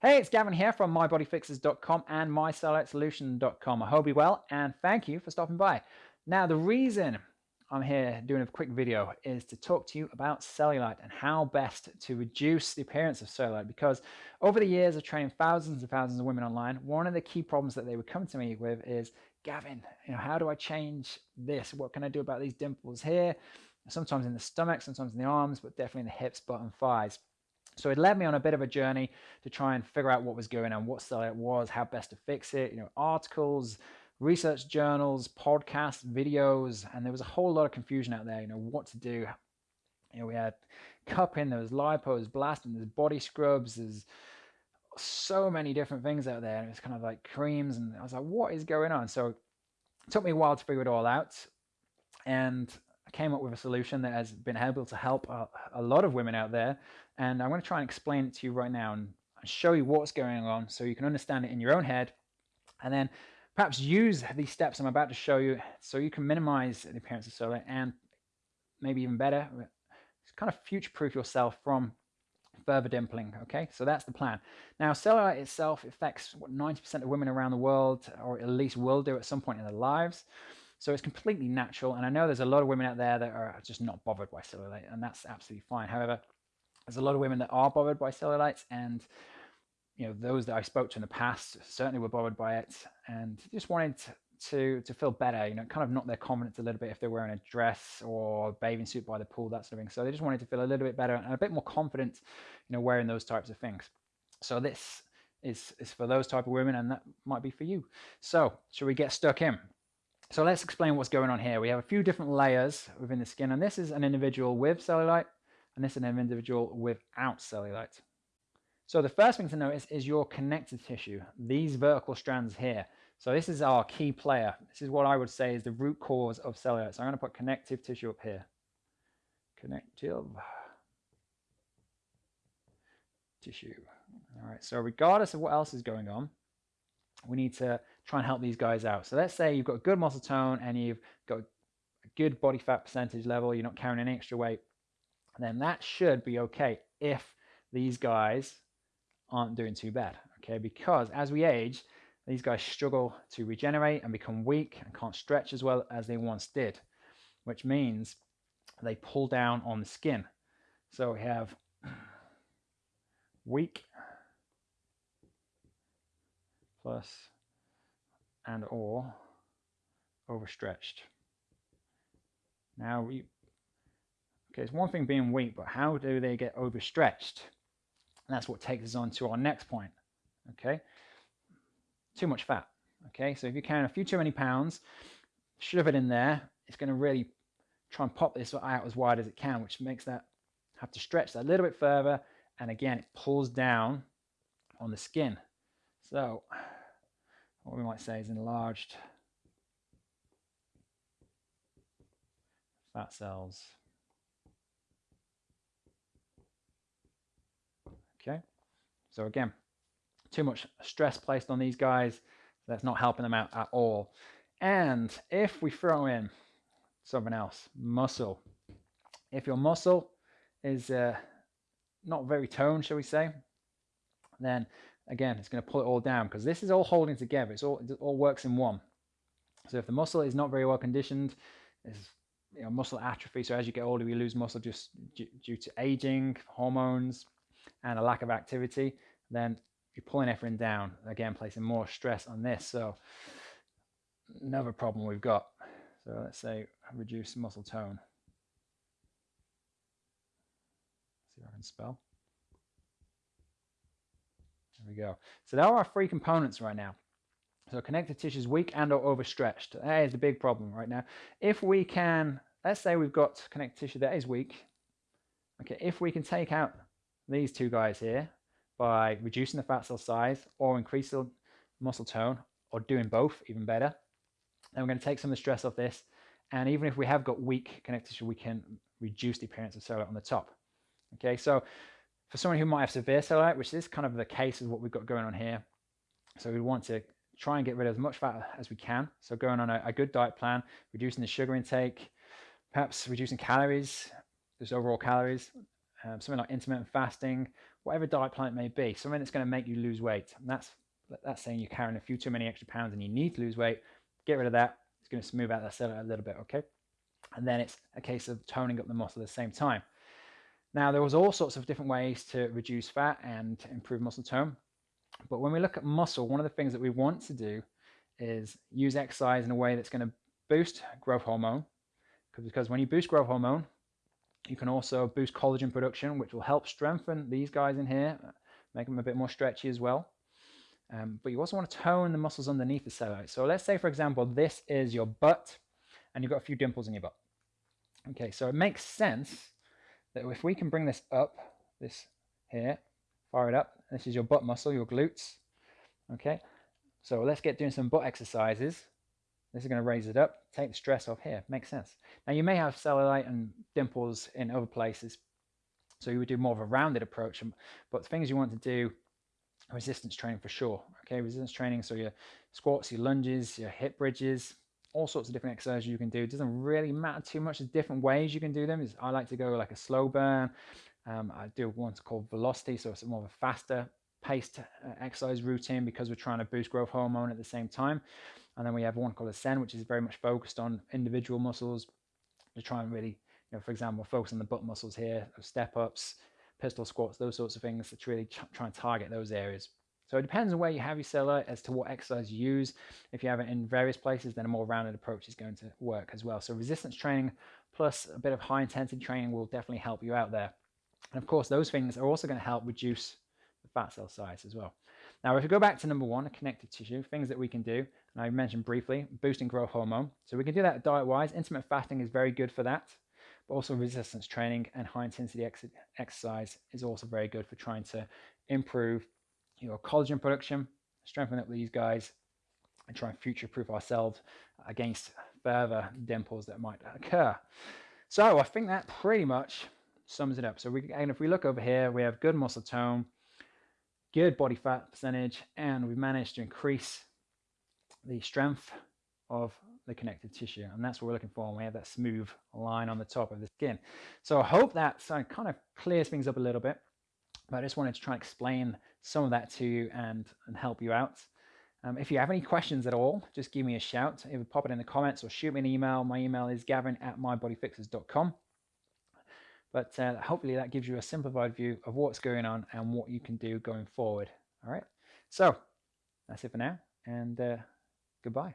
Hey, it's Gavin here from mybodyfixers.com and mycellulitesolution.com. I hope you're well and thank you for stopping by. Now, the reason I'm here doing a quick video is to talk to you about cellulite and how best to reduce the appearance of cellulite because over the years of training thousands and thousands of women online, one of the key problems that they would come to me with is, Gavin, you know, how do I change this? What can I do about these dimples here? Sometimes in the stomach, sometimes in the arms, but definitely in the hips, butt and thighs. So it led me on a bit of a journey to try and figure out what was going on, what cellulite was, how best to fix it, you know, articles, research journals, podcasts, videos, and there was a whole lot of confusion out there, you know, what to do. You know, we had cupping, there was lipo, blasting, there's body scrubs, there's so many different things out there. And it was kind of like creams, and I was like, what is going on? So it took me a while to figure it all out. And Came up with a solution that has been able to help a, a lot of women out there. And I'm going to try and explain it to you right now and show you what's going on so you can understand it in your own head. And then perhaps use these steps I'm about to show you so you can minimize the appearance of cellulite and maybe even better, kind of future-proof yourself from further dimpling. Okay, so that's the plan. Now, cellulite itself affects what 90% of women around the world, or at least will do at some point in their lives. So it's completely natural. And I know there's a lot of women out there that are just not bothered by cellulite, and that's absolutely fine. However, there's a lot of women that are bothered by cellulites, and you know those that I spoke to in the past certainly were bothered by it, and just wanted to to feel better. You know, kind of knock their confidence a little bit if they're wearing a dress or bathing suit by the pool, that sort of thing. So they just wanted to feel a little bit better and a bit more confident, you know, wearing those types of things. So this is is for those type of women, and that might be for you. So should we get stuck in? So let's explain what's going on here. We have a few different layers within the skin, and this is an individual with cellulite, and this is an individual without cellulite. So the first thing to notice is your connective tissue, these vertical strands here. So this is our key player. This is what I would say is the root cause of cellulite. So I'm going to put connective tissue up here. Connective tissue. All right, so regardless of what else is going on, we need to try and help these guys out. So let's say you've got good muscle tone and you've got a good body fat percentage level, you're not carrying any extra weight, then that should be okay if these guys aren't doing too bad, okay? Because as we age, these guys struggle to regenerate and become weak and can't stretch as well as they once did, which means they pull down on the skin. So we have weak plus and or overstretched. Now we okay, it's one thing being weak, but how do they get overstretched? And that's what takes us on to our next point. Okay, too much fat. Okay, so if you're carrying a few too many pounds, shove it in there. It's going to really try and pop this out as wide as it can, which makes that have to stretch that a little bit further. And again, it pulls down on the skin. So what we might say is enlarged fat cells. Okay, so again, too much stress placed on these guys. That's not helping them out at all. And if we throw in something else, muscle. If your muscle is uh, not very toned, shall we say, then again, it's going to pull it all down because this is all holding together. It's all, it all works in one. So if the muscle is not very well conditioned, there's you know, muscle atrophy. So as you get older, you lose muscle just due to aging, hormones, and a lack of activity. Then you're pulling everything down, again, placing more stress on this. So another problem we've got. So let's say reduce muscle tone. see if I can spell. There we go. So there are our three components right now. So connective tissue is weak and or overstretched. That is the big problem right now. If we can, let's say we've got connective tissue that is weak. Okay, if we can take out these two guys here by reducing the fat cell size or increasing the muscle tone or doing both, even better, then we're going to take some of the stress off this. And even if we have got weak connective tissue, we can reduce the appearance of cellulite on the top. Okay, so for someone who might have severe cellulite, which is kind of the case of what we've got going on here, so we want to try and get rid of as much fat as we can. So going on a, a good diet plan, reducing the sugar intake, perhaps reducing calories, just overall calories, um, something like intermittent fasting, whatever diet plan it may be, something that's going to make you lose weight. And that's that's saying you're carrying a few too many extra pounds and you need to lose weight. Get rid of that. It's going to smooth out that cellulite a little bit, okay? And then it's a case of toning up the muscle at the same time. Now, there was all sorts of different ways to reduce fat and improve muscle tone. But when we look at muscle, one of the things that we want to do is use exercise in a way that's going to boost growth hormone. Because when you boost growth hormone, you can also boost collagen production, which will help strengthen these guys in here, make them a bit more stretchy as well. Um, but you also want to tone the muscles underneath the cellulite. So let's say, for example, this is your butt and you've got a few dimples in your butt. Okay, so it makes sense that if we can bring this up, this here, fire it up, this is your butt muscle, your glutes. Okay, so let's get doing some butt exercises. This is going to raise it up, take the stress off here. Makes sense. Now you may have cellulite and dimples in other places, so you would do more of a rounded approach. Um, but the things you want to do resistance training for sure. Okay, resistance training, so your squats, your lunges, your hip bridges, all sorts of different exercises you can do. It doesn't really matter too much. There's different ways you can do them. I like to go like a slow burn. Um, I do one called velocity, so it's more of a faster paced uh, exercise routine because we're trying to boost growth hormone at the same time. And then we have one called Ascend, which is very much focused on individual muscles to try and really, you know, for example, focus on the butt muscles here, step ups, pistol squats, those sorts of things to really try and target those areas. So it depends on where you have your cellulite as to what exercise you use. If you have it in various places, then a more rounded approach is going to work as well. So resistance training plus a bit of high intensity training will definitely help you out there. And of course, those things are also going to help reduce the fat cell size as well. Now, if we go back to number one, connective tissue, things that we can do, and I mentioned briefly, boosting growth hormone. So we can do that diet-wise. Intermittent fasting is very good for that but also resistance training and high intensity ex exercise is also very good for trying to improve your collagen production, strengthen up these guys, and try and future proof ourselves against further dimples that might occur. So I think that pretty much sums it up. So we, and if we look over here, we have good muscle tone, good body fat percentage, and we've managed to increase the strength of the connective tissue. And that's what we're looking for when we have that smooth line on the top of the skin. So I hope that kind of clears things up a little bit. But I just wanted to try and explain some of that to you and, and help you out. Um, if you have any questions at all, just give me a shout. Either pop it in the comments or shoot me an email. My email is gavin at mybodyfixers.com. But uh, hopefully that gives you a simplified view of what's going on and what you can do going forward. All right. So that's it for now and uh, goodbye.